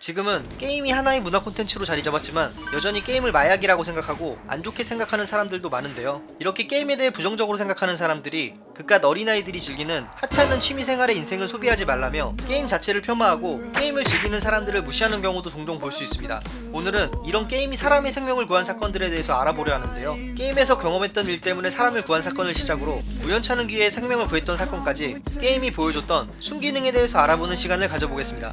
지금은 게임이 하나의 문화 콘텐츠로 자리 잡았지만 여전히 게임을 마약이라고 생각하고 안 좋게 생각하는 사람들도 많은데요. 이렇게 게임에 대해 부정적으로 생각하는 사람들이 그깟 어린아이들이 즐기는 하찮은 취미생활의 인생을 소비하지 말라며 게임 자체를 폄하하고 게임을 즐기는 사람들을 무시하는 경우도 종종 볼 수 있습니다. 오늘은 이런 게임이 사람의 생명을 구한 사건들에 대해서 알아보려 하는데요. 게임에서 경험했던 일 때문에 사람을 구한 사건을 시작으로 우연찮은 기회에 생명을 구했던 사건까지 게임이 보여줬던 순기능에 대해서 알아보는 시간을 가져보겠습니다.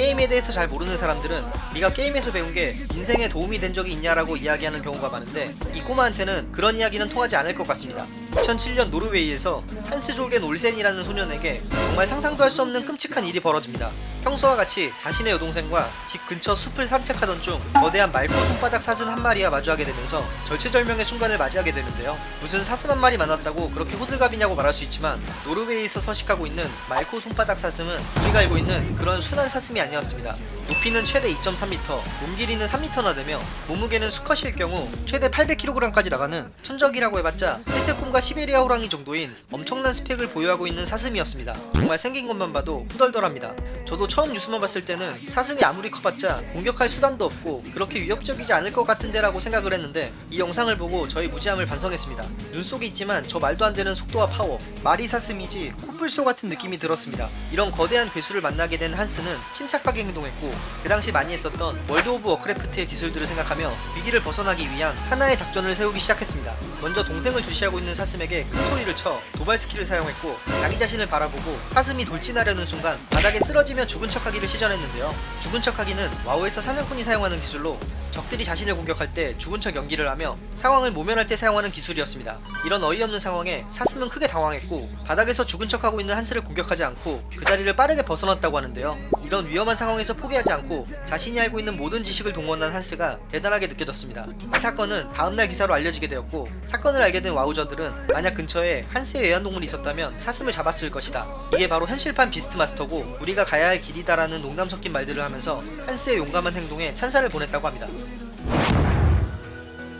게임에 대해서 잘 모르는 사람들은 네가 게임에서 배운 게 인생에 도움이 된 적이 있냐라고 이야기하는 경우가 많은데 이 꼬마한테는 그런 이야기는 통하지 않을 것 같습니다. 2007년 노르웨이에서 한스 조겐 올센이라는 소년에게 정말 상상도 할 수 없는 끔찍한 일이 벌어집니다. 평소와 같이 자신의 여동생과 집 근처 숲을 산책하던 중 거대한 말코 손바닥 사슴 한 마리와 마주하게 되면서 절체절명의 순간을 맞이하게 되는데요. 무슨 사슴 한 마리 만났다고 그렇게 호들갑이냐고 말할 수 있지만 노르웨이에서 서식하고 있는 말코 손바닥 사슴은 우리가 알고 있는 그런 순한 사슴이 아니었습니다. 높이는 최대 2.3m, 몸 길이는 3m나 되며 몸무게는 수컷일 경우 최대 800kg까지 나가는 천적이라고 해봤자 회색곰과 시베리아 호랑이 정도인 엄청난 스펙을 보유하고 있는 사슴이었습니다. 정말 생긴 것만 봐도 후덜덜합니다. 저도 처음 뉴스만 봤을 때는 사슴이 아무리 커봤자 공격할 수단도 없고 그렇게 위협적이지 않을 것 같은데 라고 생각을 했는데 이 영상을 보고 저의 무지함을 반성했습니다. 눈 속에 있지만 저 말도 안 되는 속도와 파워, 말이 사슴이지 코뿔소 같은 느낌이 들었습니다. 이런 거대한 괴수를 만나게 된 한스는 침착하게 행동했고 그 당시 많이 했었던 World of Warcraft의 기술들을 생각하며 위기를 벗어나기 위한 하나의 작전을 세우기 시작했습니다. 먼저 동생을 주시하고 있는 사슴에게 큰 소리를 쳐 도발 스킬을 사용했고 자기 자신을 바라보고 사슴이 돌진하려는 순간 바닥에 쓰러지며 죽은 척하기를 시전했는데요. 죽은 척하기는 WoW에서 사냥꾼이 사용하는 기술로 적들이 자신을 공격할 때 죽은 척 연기를 하며 상황을 모면할 때 사용하는 기술이었습니다. 이런 어이없는 상황에 사슴은 크게 당황했고 바닥에서 죽은 척하고 있는 한스를 공격하지 않고 그 자리를 빠르게 벗어났다고 하는데요. 이런 위험한 상황에서 포기하지 않고 자신이 알고 있는 모든 지식을 동원한 한스가 대단하게 느껴졌습니다. 이 사건은 다음날 기사로 알려지게 되었고 사건을 알게 된 와우저들은 만약 근처에 한스의 애완동물이 있었다면 사슴을 잡았을 것이다. 이게 바로 현실판 beast master고 우리가 가야 할 길이다라는 농담 섞인 말들을 하면서 한스의 용감한 행동에 찬사를 보냈다고 합니다.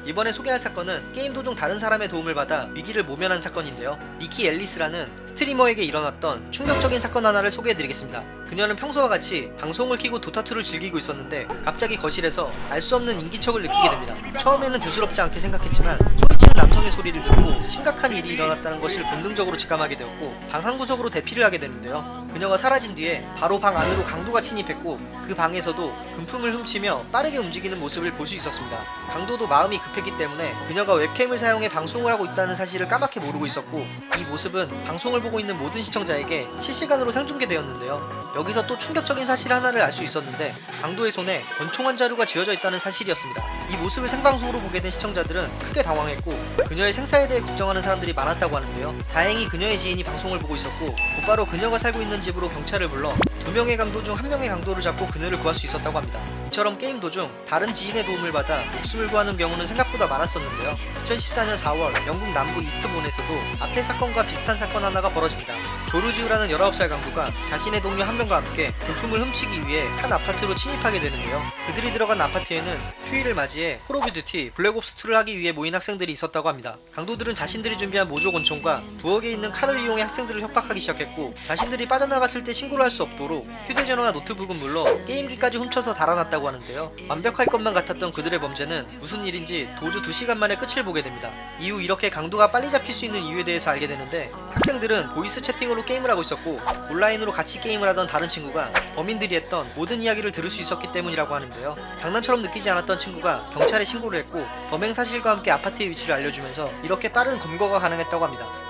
이번에 소개할 사건은 게임 도중 다른 사람의 도움을 받아 위기를 모면한 사건인데요. 니키 앨리스라는 스트리머에게 일어났던 충격적인 사건 하나를 소개해드리겠습니다. 그녀는 평소와 같이 방송을 키고 도타2를 즐기고 있었는데 갑자기 거실에서 알 수 없는 인기척을 느끼게 됩니다. 처음에는 대수롭지 않게 생각했지만 소리치는 남성의 소리를 듣고 심각한 일이 일어났다는 것을 본능적으로 직감하게 되었고 방 한 구석으로 대피를 하게 되는데요. 그녀가 사라진 뒤에 바로 방 안으로 강도가 침입했고 그 방에서도 금품을 훔치며 빠르게 움직이는 모습을 볼 수 있었습니다. 강도도 마음이 급했기 때문에 그녀가 웹캠을 사용해 방송을 하고 있다는 사실을 까맣게 모르고 있었고 이 모습은 방송을 보고 있는 모든 시청자에게 실시간으로 생중계되었는데요. 여기서 또 충격적인 사실 하나를 알 수 있었는데 강도의 손에 권총한 자루가 쥐어져 있다는 사실이었습니다. 이 모습을 생방송으로 보게 된 시청자들은 크게 당황했고 그녀의 생사에 대해 걱정하는 사람들이 많았다고 하는데요. 다행히 그녀의 지인이 방송을 보고 있었고 곧바로 그녀가 살고 있는 집으로 경찰을 불러 두 명의 강도 중 한 명의 강도를 잡고 그녀를 구할 수 있었다고 합니다. 이처럼 게임 도중 다른 지인의 도움을 받아 목숨을 구하는 경우는 생각보다 많았었는데요. 2014년 4월 영국 남부 이스트본에서도 앞의 사건과 비슷한 사건 하나가 벌어집니다. 조르지우라는 19살 강도가 자신의 동료 한 명과 함께 금품을 훔치기 위해 한 아파트로 침입하게 되는데요. 그들이 들어간 아파트에는 휴일을 맞이해 Call of Duty Black Ops 2를 하기 위해 모인 학생들이 있었다고 합니다. 강도들은 자신들이 준비한 모조 권총과 부엌에 있는 칼을 이용해 학생들을 협박하기 시작했고 자신들이 빠져나갔을 때 신고를 할 수 없도록 휴대전화와 노트북은 물론 게임기까지 훔쳐서 달아났다 고 하는데요. 완벽할 것만 같았던 그들의 범죄는 무슨 일인지 도주 2시간 만에 끝을 보게 됩니다. 이후 이렇게 강도가 빨리 잡힐 수 있는 이유에 대해서 알게 되는데 학생들은 voice 채팅으로 게임을 하고 있었고 온라인으로 같이 게임을 하던 다른 친구가 범인들이 했던 모든 이야기를 들을 수 있었기 때문이라고 하는데요. 장난처럼 느끼지 않았던 친구가 경찰에 신고를 했고 범행 사실과 함께 아파트의 위치를 알려주면서 이렇게 빠른 검거가 가능했다고 합니다.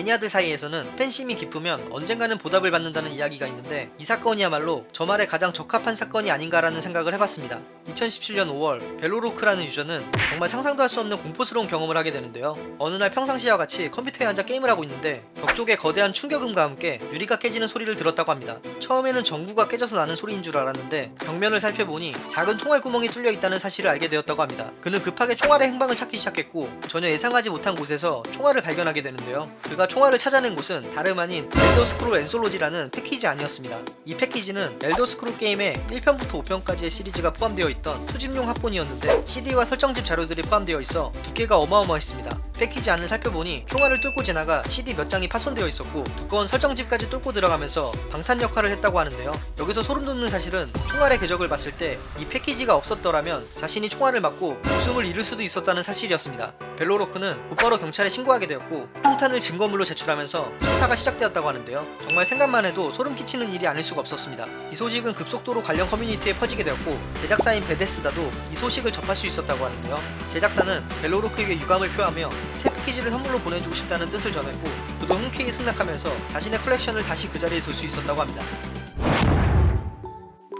매니아들 사이에서는 팬심이 깊으면 언젠가는 보답을 받는다는 이야기가 있는데 이 사건이야말로 저 말에 가장 적합한 사건이 아닌가라는 생각을 해봤습니다. 2017년 5월 벨로로크라는 유저는 정말 상상도 할 수 없는 공포스러운 경험을 하게 되는데요. 어느 날 평상시와 같이 컴퓨터에 앉아 게임을 하고 있는데 벽 쪽에 거대한 충격음과 함께 유리가 깨지는 소리를 들었다고 합니다. 처음에는 전구가 깨져서 나는 소리인 줄 알았는데 벽면을 살펴보니 작은 총알 구멍이 뚫려 있다는 사실을 알게 되었다고 합니다. 그는 급하게 총알의 행방을 찾기 시작했고 전혀 예상하지 못한 곳에서 총알을 발견하게 되는데요. 그가 총알을 찾아낸 곳은 다름 아닌 엘더 스크롤 엔솔로지라는 패키지 아니었습니다. 이 패키지는 엘더 스크롤 게임의 1편부터 5편까지의 시리즈가 포함되어 있던 수집용 합본이었는데 CD와 설정집 자료들이 포함되어 있어 두께가 어마어마했습니다. 패키지 안을 살펴보니 총알을 뚫고 지나가 CD 몇 장이 파손되어 있었고 두꺼운 설정집까지 뚫고 들어가면서 방탄 역할을 했다고 하는데요. 여기서 소름 돋는 사실은 총알의 궤적을 봤을 때 이 패키지가 없었더라면 자신이 총알을 맞고 목숨을 잃을 수도 있었다는 사실이었습니다. 벨로로크는 곧바로 경찰에 신고하게 되었고 폭탄을 증거물로 제출하면서 수사가 시작되었다고 하는데요. 정말 생각만 해도 소름 끼치는 일이 아닐 수가 없었습니다. 이 소식은 급속도로 관련 커뮤니티에 퍼지게 되었고 제작사인 베데스다도 이 소식을 접할 수 있었다고 하는데요. 제작사는 벨로로크에게 유감을 표하며 새 패키지를 선물로 보내주고 싶다는 뜻을 전했고 그도 흔쾌히 승낙하면서 자신의 컬렉션을 다시 그 자리에 둘 수 있었다고 합니다.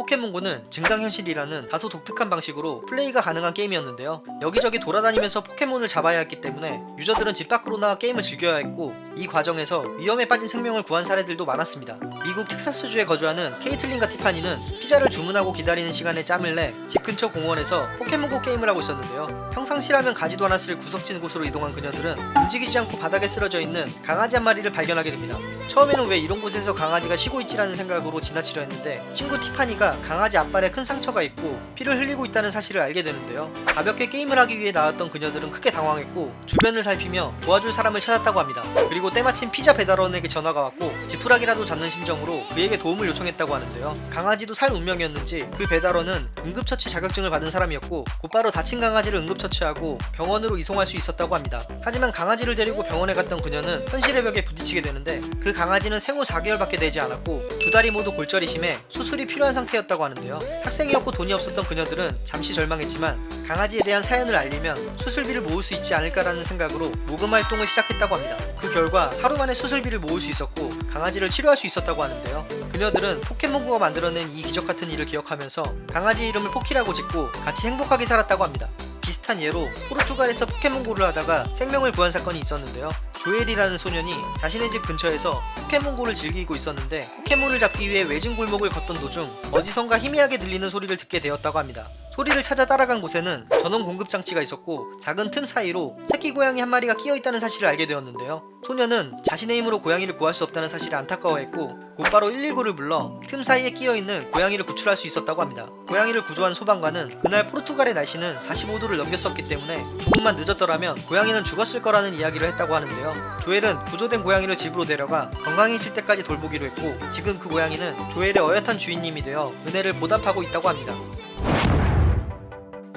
포켓몬고는 증강현실이라는 다소 독특한 방식으로 플레이가 가능한 게임이었는데요. 여기저기 돌아다니면서 포켓몬을 잡아야 했기 때문에 유저들은 집 밖으로 나와 게임을 즐겨야 했고 이 과정에서 위험에 빠진 생명을 구한 사례들도 많았습니다. 미국 텍사스주에 거주하는 케이틀린과 티파니는 피자를 주문하고 기다리는 시간에 짬을 내 집 근처 공원에서 포켓몬고 게임을 하고 있었는데요. 평상시라면 가지도 않았을 구석진 곳으로 이동한 그녀들은 움직이지 않고 바닥에 쓰러져 있는 강아지 한 마리를 발견하게 됩니다. 처음에는 왜 이런 곳에서 강아지가 쉬고 있지라는 생각으로 지나치려 했는데 친구 티파니가 강아지 앞발에 큰 상처가 있고 피를 흘리고 있다는 사실을 알게 되는데요. 가볍게 게임을 하기 위해 나왔던 그녀들은 크게 당황했고 주변을 살피며 도와줄 사람을 찾았다고 합니다. 그리고 때마침 피자 배달원에게 전화가 왔고 지푸라기라도 잡는 심정으로 그에게 도움을 요청했다고 하는데요. 강아지도 살 운명이었는지 그 배달원은 응급처치 자격증을 받은 사람이었고 곧바로 다친 강아지를 응급처치하고 병원으로 이송할 수 있었다고 합니다. 하지만 강아지를 데리고 병원에 갔던 그녀는 현실의 벽에 부딪히게 되는데 그 강아지는 생후 4개월밖에 되지 않았고 두 다리 모두 골절이 심해 수술이 필요한 상태였 다고 하는데요. 학생이었고 돈이 없었던 그녀들은 잠시 절망했지만 강아지에 대한 사연을 알리면 수술비를 모을 수 있지 않을까라는 생각으로 모금 활동을 시작했다고 합니다. 그 결과 하루 만에 수술비를 모을 수 있었고 강아지를 치료할 수 있었다고 하는데요. 그녀들은 포켓몬고가 만들어낸 이 기적 같은 일을 기억하면서 강아지 이름을 포키라고 짓고 같이 행복하게 살았다고 합니다. 비슷한 예로 포르투갈에서 포켓몬고를 하다가 생명을 구한 사건이 있었는데요. 조엘이라는 소년이 자신의 집 근처에서 포켓몬고를 즐기고 있었는데 포켓몬을 잡기 위해 외진 골목을 걷던 도중 어디선가 희미하게 들리는 소리를 듣게 되었다고 합니다. 소리를 찾아 따라간 곳에는 전원 공급 장치가 있었고 작은 틈 사이로 새끼 고양이 한 마리가 끼어 있다는 사실을 알게 되었는데요. 소년은 자신의 힘으로 고양이를 구할 수 없다는 사실을 안타까워했고 곧바로 119를 불러 틈 사이에 끼어 있는 고양이를 구출할 수 있었다고 합니다. 고양이를 구조한 소방관은 그날 포르투갈의 날씨는 45도를 넘겼었기 때문에 조금만 늦었더라면 고양이는 죽었을 거라는 이야기를 했다고 하는데요. 조엘은 구조된 고양이를 집으로 데려가 건강해질 때까지 돌보기로 했고 지금 그 고양이는 조엘의 어엿한 주인님이 되어 은혜를 보답하고 있다고 합니다.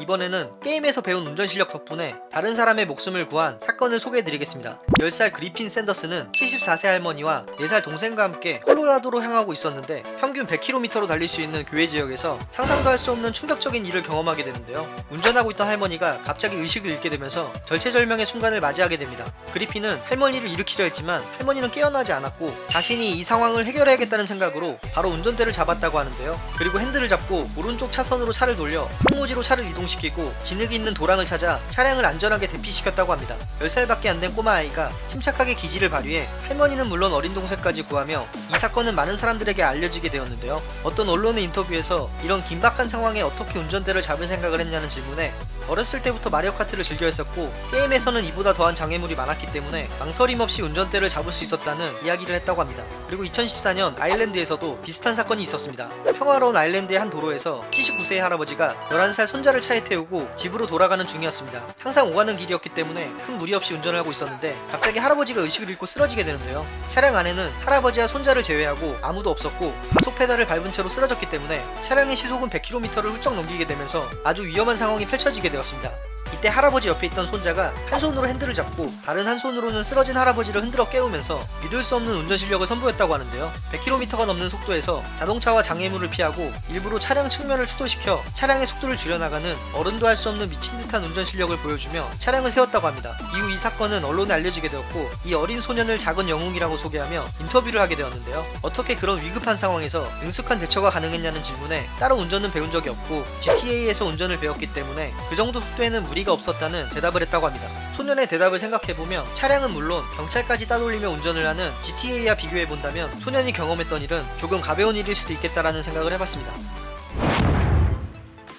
이번에는 게임에서 배운 운전 실력 덕분에 다른 사람의 목숨을 구한 사건을 소개해드리겠습니다. 10살 그리핀 샌더스는 74세 할머니와 4살 동생과 함께 콜로라도로 향하고 있었는데 평균 100km로 달릴 수 있는 교외 지역에서 상상도 할 수 없는 충격적인 일을 경험하게 되는데요. 운전하고 있던 할머니가 갑자기 의식을 잃게 되면서 절체절명의 순간을 맞이하게 됩니다. 그리핀은 할머니를 일으키려 했지만 할머니는 깨어나지 않았고 자신이 이 상황을 해결해야겠다는 생각으로 바로 운전대를 잡았다고 하는데요. 그리고 핸들을 잡고 오른쪽 차선으로 차를 돌려 항무지로 차를 이동시 시키고 진흙이 있는 도랑을 찾아 차량을 안전하게 대피시켰다고 합니다. 10살밖에 안 된 꼬마 아이가 침착하게 기지를 발휘해 할머니는 물론 어린 동생까지 구하며 이 사건은 많은 사람들에게 알려지게 되었는데요. 어떤 언론의 인터뷰에서 이런 긴박한 상황에 어떻게 운전대를 잡을 생각을 했냐는 질문에 어렸을 때부터 마리오 카트를 즐겨 했었고 게임에서는 이보다 더한 장애물이 많았기 때문에 망설임 없이 운전대를 잡을 수 있었다는 이야기를 했다고 합니다. 그리고 2014년 아일랜드에서도 비슷한 사건이 있었습니다. 평화로운 아일랜드의 한 도로에서 79세의 할아버지가 11살 손자를 차에 태우고 집으로 돌아가는 중이었습니다. 항상 오가는 길이었기 때문에 큰 무리 없이 운전을 하고 있었는데 갑자기 할아버지가 의식을 잃고 쓰러지게 되는데요. 차량 안에는 할아버지와 손자를 제외하고 아무도 없었고 가속 페달을 밟은 채로 쓰러졌기 때문에 차량의 시속은 100km를 훌쩍 넘기게 되면서 아주 위험한 상황이 펼쳐지게 되었습니다. 이때 할아버지 옆에 있던 손자가 한 손으로 핸들을 잡고 다른 한 손으로는 쓰러진 할아버지를 흔들어 깨우면서 믿을 수 없는 운전 실력을 선보였다고 하는데요. 100km가 넘는 속도에서 자동차와 장애물을 피하고 일부러 차량 측면을 추돌시켜 차량의 속도를 줄여나가는 어른도 할 수 없는 미친 듯한 운전 실력을 보여주며 차량을 세웠다고 합니다. 이후 이 사건은 언론에 알려지게 되었고 이 어린 소년을 작은 영웅이라고 소개하며 인터뷰를 하게 되었는데요. 어떻게 그런 위급한 상황에서 능숙한 대처가 가능했냐는 질문에 따로 운전은 배운 적이 없고 GTA에서 운전을 배웠기 때문에 그 정도 속도에는 무리 가 없었다는 대답을 했다고 합니다. 소년의 대답을 생각해보면 차량은 물론 경찰까지 따돌리며 운전을 하는 GTA와 비교해본다면 소년이 경험했던 일은 조금 가벼운 일일 수도 있겠다라는 생각을 해봤습니다.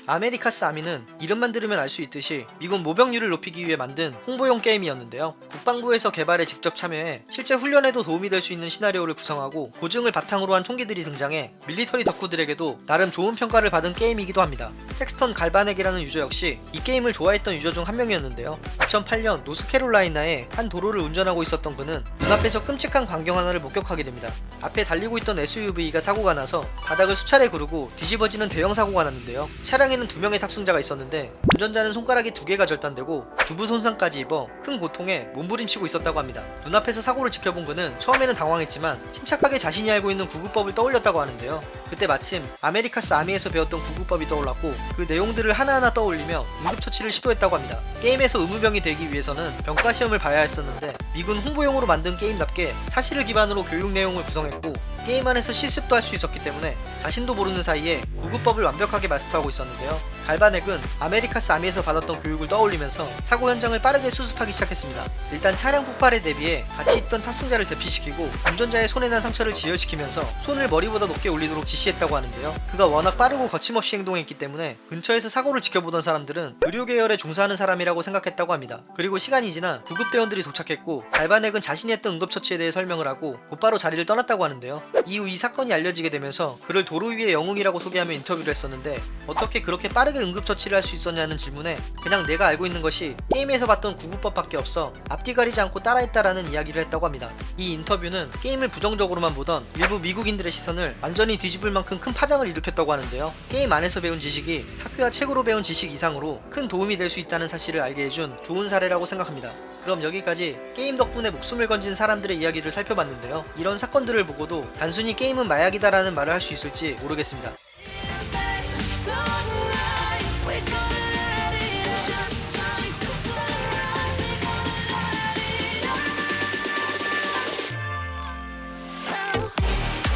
America's Army는 이름만 들으면 알 수 있듯이 미군 모병률을 높이기 위해 만든 홍보용 게임이었는데요. 국방부에서 개발에 직접 참여해 실제 훈련에도 도움이 될 수 있는 시나리오를 구성하고 고증을 바탕으로 한 총기들이 등장해 military 덕후들에게도 나름 좋은 평가를 받은 게임이기도 합니다. 팩스턴 갈바넥이라는 유저 역시 이 게임을 좋아했던 유저 중 한 명이었는데요. 2008년 노스캐롤라이나의 한 도로를 운전하고 있었던 그는 눈앞에서 끔찍한 광경 하나를 목격하게 됩니다. 앞에 달리고 있던 SUV가 사고가 나서 바닥을 수차례 구르고 뒤집어지는 대형 사고가 났는데요. 차량 에는 두 명의 탑승자가 있었는데 운전자는 손가락이 두 개가 절단되고 두부 손상까지 입어 큰 고통에 몸부림치고 있었다고 합니다. 눈앞에서 사고를 지켜본 그는 처음에는 당황했지만 침착하게 자신이 알고 있는 구급법을 떠올렸다고 하는데요. 그때 마침 America's Army에서 배웠던 구급법이 떠올랐고 그 내용들을 하나하나 떠올리며 응급처치를 시도했다고 합니다. 게임에서 의무병이 되기 위해서는 병과 시험을 봐야 했었는데 미군 홍보용으로 만든 게임답게 사실을 기반으로 교육 내용을 구성했고 게임 안에서 실습도 할 수 있었기 때문에 자신도 모르는 사이에 구급법을 완벽하게 마스터하고 있었는데 요. 갈바넥은 America's Army에서 받았던 교육을 떠올리면서 사고 현장을 빠르게 수습하기 시작했습니다. 일단 차량 폭발에 대비해 같이 있던 탑승자를 대피시키고 운전자의 손에 난 상처를 지혈시키면서 손을 머리보다 높게 올리도록 지시했다고 하는데요. 그가 워낙 빠르고 거침없이 행동했기 때문에 근처에서 사고를 지켜보던 사람들은 의료 계열에 종사하는 사람이라고 생각했다고 합니다. 그리고 시간이 지나 구급대원들이 도착했고 갈바넥은 자신이 했던 응급처치에 대해 설명을 하고 곧바로 자리를 떠났다고 하는데요. 이후 이 사건이 알려지게 되면서 그를 도로 위의 영웅이라고 소개하며 인터뷰를 했었는데 어떻게 그 렇게 빠르게 응급처치를 할 수 있었냐는 질문에 그냥 내가 알고 있는 것이 게임에서 봤던 구급법밖에 없어 앞뒤 가리지 않고 따라했다라는 이야기를 했다고 합니다. 이 인터뷰는 게임을 부정적으로만 보던 일부 미국인들의 시선을 완전히 뒤집을 만큼 큰 파장을 일으켰다고 하는데요. 게임 안에서 배운 지식이 학교와 책으로 배운 지식 이상으로 큰 도움이 될 수 있다는 사실을 알게 해준 좋은 사례라고 생각합니다. 그럼 여기까지 게임 덕분에 목숨을 건진 사람들의 이야기를 살펴봤는데요. 이런 사건들을 보고도 단순히 게임은 마약이다라는 말을 할 수 있을지 모르겠습니다.